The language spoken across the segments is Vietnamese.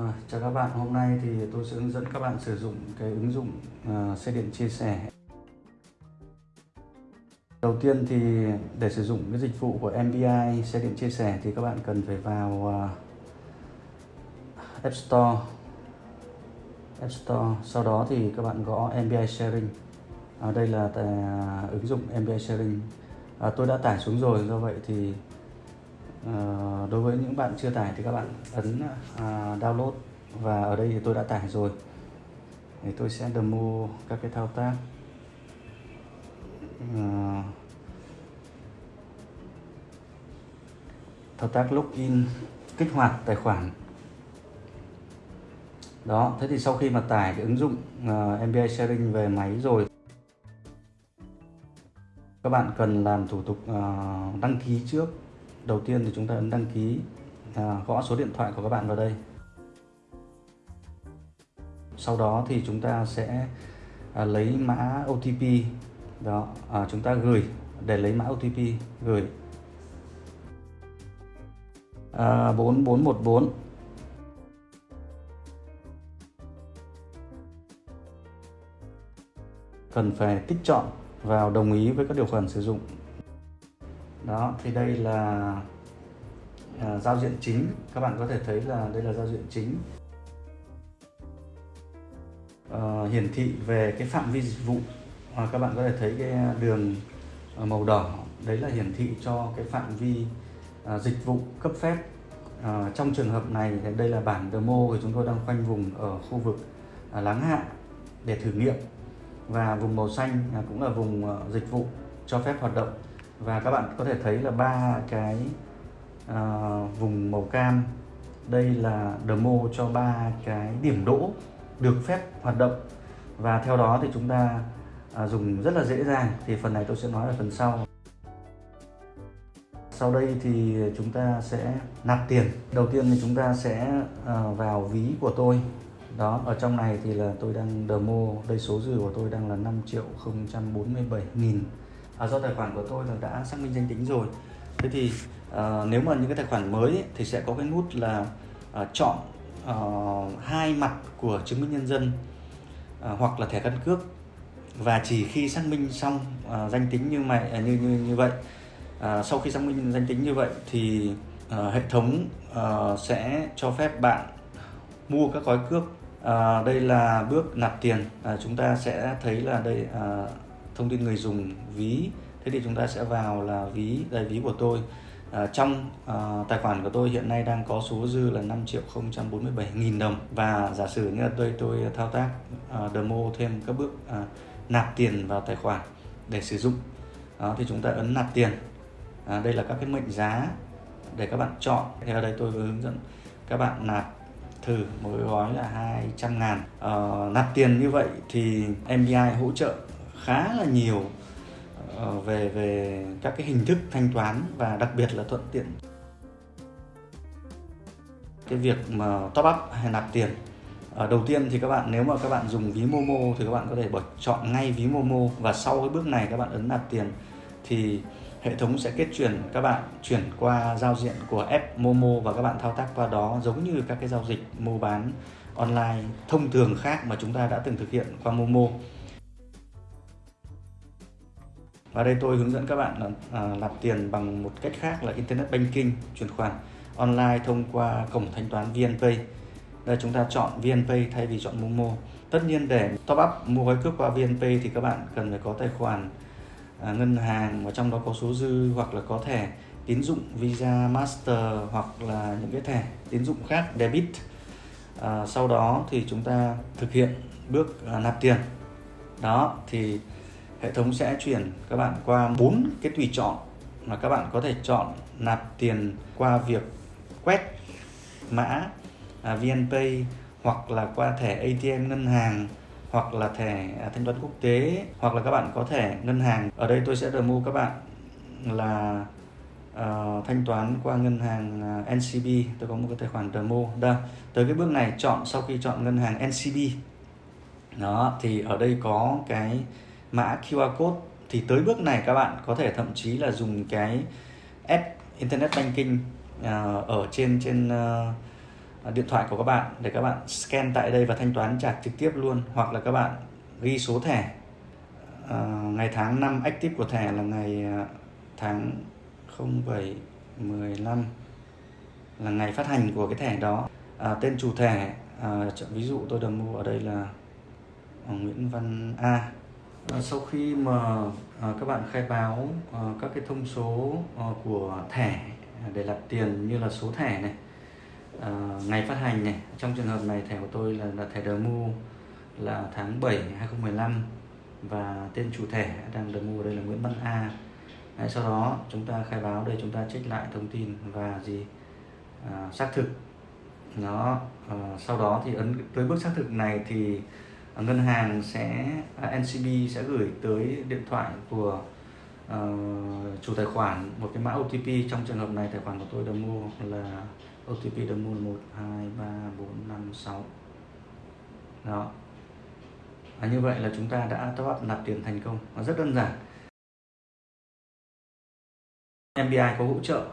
À, chào các bạn, hôm nay thì tôi sẽ hướng dẫn các bạn sử dụng cái ứng dụng uh, xe điện chia sẻ. Đầu tiên thì để sử dụng cái dịch vụ của MBI xe điện chia sẻ thì các bạn cần phải vào uh, App Store. App Store, sau đó thì các bạn gõ MBI Sharing. À, đây là tài, uh, ứng dụng MBI Sharing. À, tôi đã tải xuống rồi, do vậy thì Ờ, đối với những bạn chưa tải thì các bạn ấn uh, download. Và ở đây thì tôi đã tải rồi. Thì tôi sẽ demo các cái thao tác. Uh, thao tác login kích hoạt tài khoản. Đó thế thì sau khi mà tải cái ứng dụng ờ, uh, MBI sharing về máy rồi các bạn cần làm thủ tục uh, đăng ký trước đầu tiên thì chúng ta ấn đăng ký à, gõ số điện thoại của các bạn vào đây. Sau đó thì chúng ta sẽ à, lấy mã OTP đó à, chúng ta gửi để lấy mã OTP gửi. À, 4414 cần phải tích chọn vào đồng ý với các điều khoản sử dụng đó thì đây là à, giao diện chính. Các bạn có thể thấy là đây là giao diện chính. À, hiển thị về cái phạm vi dịch vụ. À, các bạn có thể thấy cái đường à, màu đỏ đấy là hiển thị cho cái phạm vi à, dịch vụ cấp phép. À, trong trường hợp này thì đây là bản demo thì chúng tôi đang khoanh vùng ở khu vực à, láng hạ để thử nghiệm. Và vùng màu xanh à, cũng là vùng à, dịch vụ cho phép hoạt động và các bạn có thể thấy là ba cái uh, vùng màu cam. Đây là demo cho ba cái điểm đỗ được phép hoạt động. Và theo đó thì chúng ta uh, dùng rất là dễ dàng. Thì phần này tôi sẽ nói ở phần sau. Sau đây thì chúng ta sẽ nạp tiền. Đầu tiên thì chúng ta sẽ uh, vào ví của tôi. Đó ở trong này thì là tôi đang demo. Đây số dư của tôi đang là 5 triệu 047 nghìn à, do tài khoản của tôi là đã xác minh danh tính rồi. Thế thì à, nếu mà những cái tài khoản mới ấy, thì sẽ có cái nút là à, chọn à, hai mặt của chứng minh nhân dân à, hoặc là thẻ căn cước. Và chỉ khi xác minh xong à, danh tính như mày à, như như như vậy à, sau khi xác minh danh tính như vậy thì à, hệ thống à, sẽ cho phép bạn mua các gói cước. À, đây là bước nạp tiền. À, chúng ta sẽ thấy là đây à, thông tin người dùng ví. Thế thì chúng ta sẽ vào là ví đây ví của tôi. À, trong à, tài khoản của tôi hiện nay đang có số dư là 5 triệu 047 nghìn đồng. Và giả sử như là tôi tôi thao tác à, demo thêm các bước à, nạp tiền vào tài khoản để sử dụng. Đó, thì chúng ta ấn nạp tiền. À, đây là các cái mệnh giá để các bạn chọn. Thì ở đây tôi vừa hướng dẫn các bạn nạp thử một gói là 200 ngàn. À, nạp tiền như vậy thì MBI hỗ trợ khá là nhiều ờ, về về các cái hình thức thanh toán và đặc biệt là thuận tiện. Cái việc mà top up hay nạp tiền ờ, đầu tiên thì các bạn, nếu mà các bạn dùng ví Momo thì các bạn có thể bật chọn ngay ví Momo và sau cái bước này các bạn ấn nạp tiền thì hệ thống sẽ kết chuyển, các bạn chuyển qua giao diện của app Momo và các bạn thao tác qua đó giống như các cái giao dịch mua bán online thông thường khác mà chúng ta đã từng thực hiện qua Momo và đây tôi hướng dẫn các bạn là à, nạp tiền bằng một cách khác là internet banking chuyển khoản online thông qua cổng thanh toán VNPay. Đây chúng ta chọn VNPay thay vì chọn Momo. Tất nhiên để top up mua gói cước qua VNPay thì các bạn cần phải có tài khoản à, ngân hàng và trong đó có số dư hoặc là có thẻ tín dụng Visa, Master hoặc là những cái thẻ tín dụng khác debit. À, sau đó thì chúng ta thực hiện bước à, nạp tiền. Đó thì hệ thống sẽ chuyển các bạn qua bốn cái tùy chọn mà các bạn có thể chọn nạp tiền qua việc quét mã à, VNPay hoặc là qua thẻ ATM ngân hàng hoặc là thẻ à, thanh toán quốc tế hoặc là các bạn có thẻ ngân hàng. Ở đây tôi sẽ demo các bạn là uh, thanh toán qua ngân hàng à, uh, NCB tôi có một cái tài khoản demo. Đây tới cái bước này chọn sau khi chọn ngân hàng NCB đó thì ở đây có cái mã QR code. Thì tới bước này các bạn có thể thậm chí là dùng cái app internet banking à, ở trên trên à, à, điện thoại của các bạn để các bạn scan tại đây và thanh toán trả trực tiếp luôn. Hoặc là các bạn ghi số thẻ à, ngày tháng năm active của thẻ là ngày tháng 07 15 là ngày phát hành của cái thẻ đó. À, tên chủ thẻ à, ví dụ tôi demo ở đây là Nguyễn Văn A à, sau khi mà à, các bạn khai báo à, các cái thông số à, của thẻ để nạp tiền như là số thẻ này à, ngày phát hành này trong trường hợp này thẻ của tôi là, là thẻ demo là tháng 7 2015 và tên chủ thẻ đang demo đây là Nguyễn Văn A. Đấy, sau đó chúng ta khai báo đây chúng ta check lại thông tin và gì à, xác thực. Nó à, sau đó thì ấn tới bước xác thực này thì Ờ, ngân hàng sẽ à, NCB sẽ gửi tới điện thoại của uh, chủ tài khoản một cái mã OTP trong trường hợp này tài khoản của tôi đã mua là OTP đã mua một hai ba bốn năm sáu. Đó. À, như vậy là chúng ta đã top up nạp tiền thành công. Nó rất đơn giản. MBI có hỗ trợ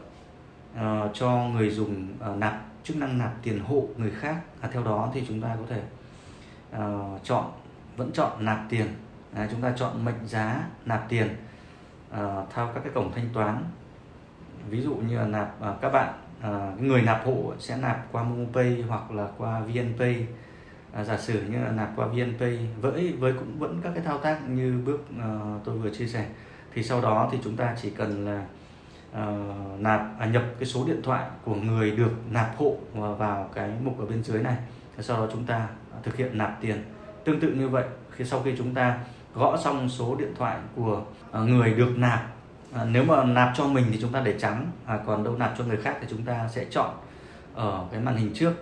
uh, cho người dùng uh, nạp chức năng nạp tiền hộ người khác. À, theo đó thì chúng ta có thể uh, chọn vẫn chọn nạp tiền. À, chúng ta chọn mệnh giá nạp tiền uh, theo các cái cổng thanh toán. Ví dụ như là nạp uh, các bạn uh, người nạp hộ sẽ nạp qua MomoPay hoặc là qua VNPay à, giả sử như là nạp qua VNPay với với cũng vẫn các cái thao tác như bước uh, tôi vừa chia sẻ. Thì sau đó thì chúng ta chỉ cần là uh, nạp à, nhập cái số điện thoại của người được nạp hộ vào cái mục ở bên dưới này. Sau đó chúng ta thực hiện nạp tiền. Tương tự như vậy khi sau khi chúng ta gõ xong số điện thoại của à, người được nạp à, nếu mà nạp cho mình thì chúng ta để trắng à, còn đâu nạp cho người khác thì chúng ta sẽ chọn ở cái màn hình trước.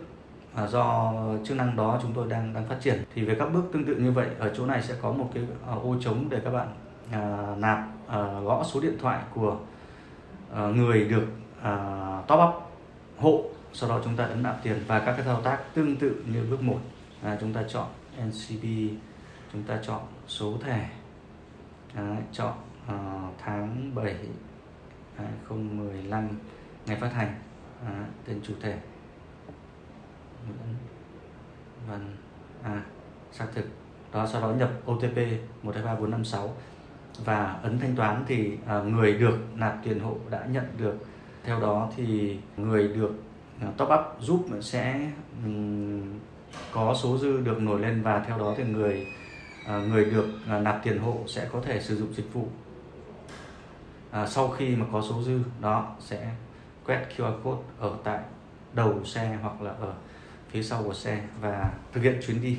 À, do chức năng đó chúng tôi đang đang phát triển. Thì về các bước tương tự như vậy ở chỗ này sẽ có một cái à, ô trống để các bạn à, nạp gõ số điện thoại của người được top up hộ. Sau đó chúng ta ấn nạp tiền và các cái thao tác tương tự như bước 1 à, chúng ta chọn NCB chúng ta chọn số thẻ. À, chọn uh, tháng 7 2015 ngày phát hành. À, tên chủ thể. Nguyễn Văn A xác thực. Đó sau đó nhập OTP 123456 và ấn thanh toán thì à, người được nạp tiền hộ đã nhận được. Theo đó thì người được à, top up giúp sẽ um, có số dư được nổi lên và theo đó thì người à, người được à, nạp tiền hộ sẽ có thể sử dụng dịch vụ. À, sau khi mà có số dư đó sẽ quét QR code ở tại đầu xe hoặc là ở phía sau của xe và thực hiện chuyến đi.